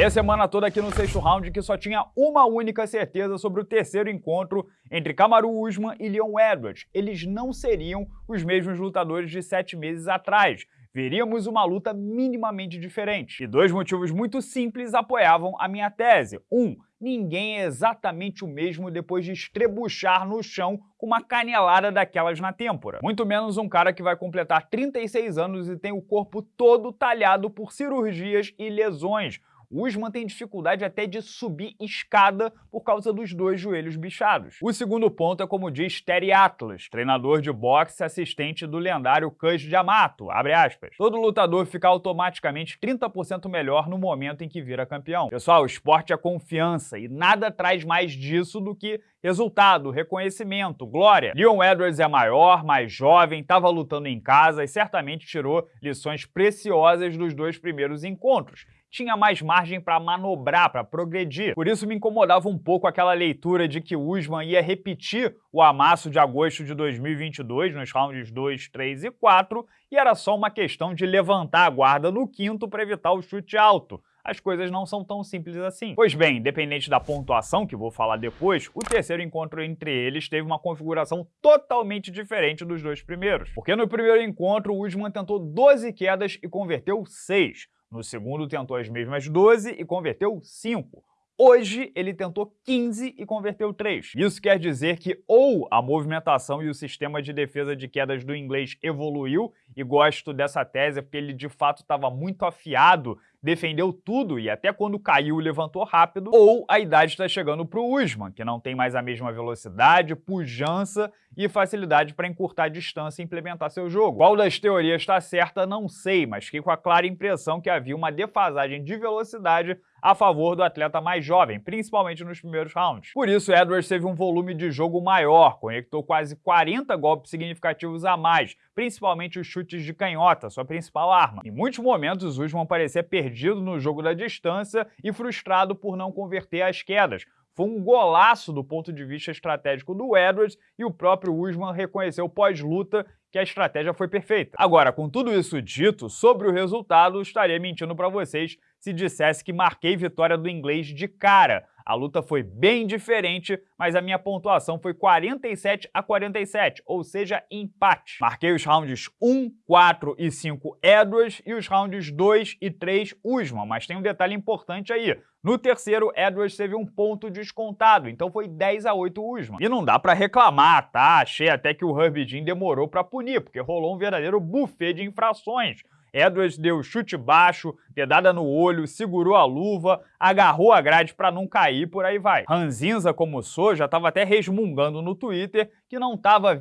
Falei a semana toda aqui no sexto round que só tinha uma única certeza sobre o terceiro encontro entre Kamaru Usman e Leon Edwards. Eles não seriam os mesmos lutadores de sete meses atrás. Veríamos uma luta minimamente diferente. E dois motivos muito simples apoiavam a minha tese. Um, ninguém é exatamente o mesmo depois de estrebuchar no chão com uma canelada daquelas na têmpora. Muito menos um cara que vai completar 36 anos e tem o corpo todo talhado por cirurgias e lesões, Usman tem dificuldade até de subir escada por causa dos dois joelhos bichados. O segundo ponto é como diz Terry Atlas, treinador de boxe assistente do lendário Cus Yamato, abre aspas. Todo lutador fica automaticamente 30% melhor no momento em que vira campeão. Pessoal, o esporte é confiança e nada traz mais disso do que resultado, reconhecimento, glória. Leon Edwards é maior, mais jovem, estava lutando em casa e certamente tirou lições preciosas dos dois primeiros encontros tinha mais margem para manobrar, para progredir. Por isso me incomodava um pouco aquela leitura de que Usman ia repetir o amasso de agosto de 2022 nos rounds 2, 3 e 4 e era só uma questão de levantar a guarda no quinto para evitar o chute alto as coisas não são tão simples assim. Pois bem, independente da pontuação, que vou falar depois, o terceiro encontro entre eles teve uma configuração totalmente diferente dos dois primeiros. Porque no primeiro encontro, o Usman tentou 12 quedas e converteu 6. No segundo, tentou as mesmas 12 e converteu 5. Hoje, ele tentou 15 e converteu 3. Isso quer dizer que ou a movimentação e o sistema de defesa de quedas do inglês evoluiu, e gosto dessa tese porque ele de fato estava muito afiado defendeu tudo e até quando caiu levantou rápido, ou a idade está chegando para o Usman, que não tem mais a mesma velocidade, pujança e facilidade para encurtar a distância e implementar seu jogo. Qual das teorias está certa, não sei, mas fiquei com a clara impressão que havia uma defasagem de velocidade a favor do atleta mais jovem, principalmente nos primeiros rounds. Por isso, Edwards teve um volume de jogo maior, conectou quase 40 golpes significativos a mais, principalmente os chutes de canhota, sua principal arma. Em muitos momentos, Usman parecia perdido no jogo da distância e frustrado por não converter as quedas, foi um golaço do ponto de vista estratégico do Edwards e o próprio Usman reconheceu pós-luta que a estratégia foi perfeita. Agora, com tudo isso dito, sobre o resultado, estaria mentindo para vocês se dissesse que marquei vitória do inglês de cara. A luta foi bem diferente, mas a minha pontuação foi 47 a 47, ou seja, empate. Marquei os rounds 1, 4 e 5 Edwards e os rounds 2 e 3 Usman, mas tem um detalhe importante aí. No terceiro, Edwards teve um ponto descontado, então foi 10 a 8 Usman. E não dá pra reclamar, tá? Achei até que o Herbie Jean demorou pra punir, porque rolou um verdadeiro buffet de infrações. Edwards deu chute baixo, dedada no olho, segurou a luva, agarrou a grade para não cair, por aí vai. Ranzinza, como sou, já estava até resmungando no Twitter que não estava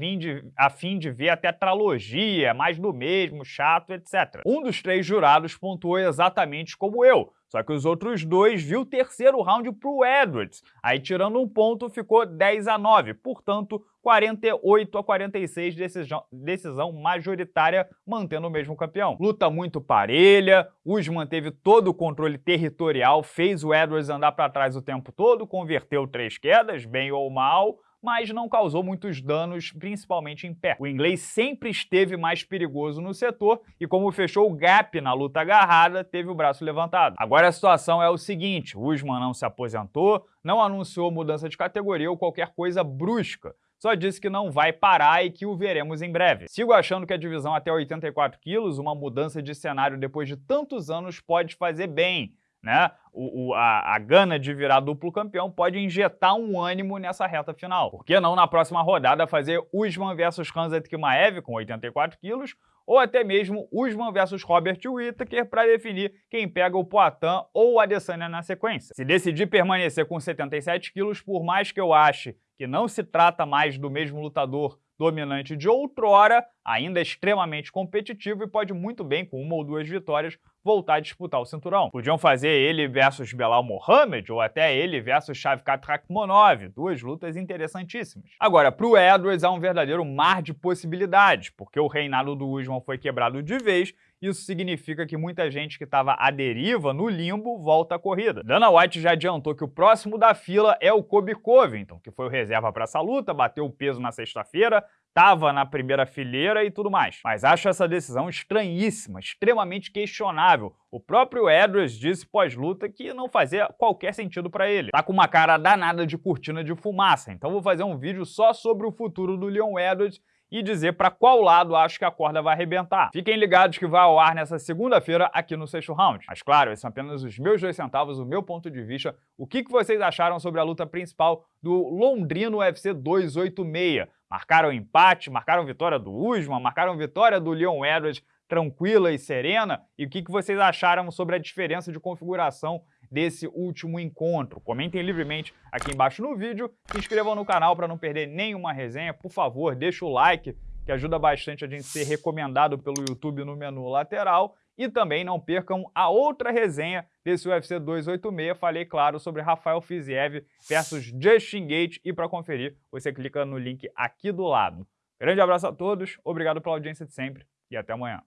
a fim de ver a tetralogia, mais do mesmo, chato, etc. Um dos três jurados pontuou exatamente como eu, só que os outros dois viu o terceiro round para o Edwards. Aí, tirando um ponto, ficou 10 a 9. Portanto, 48 a 46, decisão, decisão majoritária, mantendo o mesmo campeão. Luta muito parelha, Usman teve todo o controle territorial, fez o Edwards andar para trás o tempo todo, converteu três quedas, bem ou mal, mas não causou muitos danos, principalmente em pé. O inglês sempre esteve mais perigoso no setor e como fechou o gap na luta agarrada, teve o braço levantado. Agora a situação é o seguinte, Usman não se aposentou, não anunciou mudança de categoria ou qualquer coisa brusca, só disse que não vai parar e que o veremos em breve. Sigo achando que a divisão até 84 quilos, uma mudança de cenário depois de tantos anos, pode fazer bem, né? O, o, a, a gana de virar duplo campeão pode injetar um ânimo nessa reta final. Por que não na próxima rodada fazer Usman versus Khamzat Kimaev com 84 quilos ou até mesmo Usman versus Robert Whittaker para definir quem pega o Poitin ou o Adesanya na sequência. Se decidir permanecer com 77 quilos, por mais que eu ache que não se trata mais do mesmo lutador dominante de outrora, ainda extremamente competitivo e pode muito bem, com uma ou duas vitórias, voltar a disputar o cinturão. Podiam fazer ele versus Belal Mohamed ou até ele versus Shavkat Rakhmonov, duas lutas interessantíssimas. Agora, para o Edwards há um verdadeiro mar de possibilidades, porque o reinado do Usman foi quebrado de vez isso significa que muita gente que estava à deriva, no limbo, volta à corrida. Dana White já adiantou que o próximo da fila é o Kobe Covington, que foi o reserva para essa luta, bateu o peso na sexta-feira, estava na primeira fileira e tudo mais. Mas acho essa decisão estranhíssima, extremamente questionável. O próprio Edwards disse pós-luta que não fazia qualquer sentido para ele. Tá com uma cara danada de cortina de fumaça, então vou fazer um vídeo só sobre o futuro do Leon Edwards e dizer para qual lado acho que a corda vai arrebentar. Fiquem ligados que vai ao ar nessa segunda-feira aqui no Sexto Round. Mas claro, esses são apenas os meus dois centavos, o meu ponto de vista. O que, vocês acharam sobre a luta principal do Londrino UFC 286? Marcaram empate, marcaram vitória do Usman, marcaram vitória do Leon Edwards tranquila e serena? E o que vocês acharam sobre a diferença de configuração desse último encontro. Comentem livremente aqui embaixo no vídeo, se inscrevam no canal para não perder nenhuma resenha. Por favor, deixa o like, que ajuda bastante a gente ser recomendado pelo YouTube no menu lateral. E também não percam a outra resenha desse UFC 286. Falei, claro, sobre Rafael Fiziev versus Justin Gate. E para conferir, você clica no link aqui do lado. Grande abraço a todos, obrigado pela audiência de sempre e até amanhã.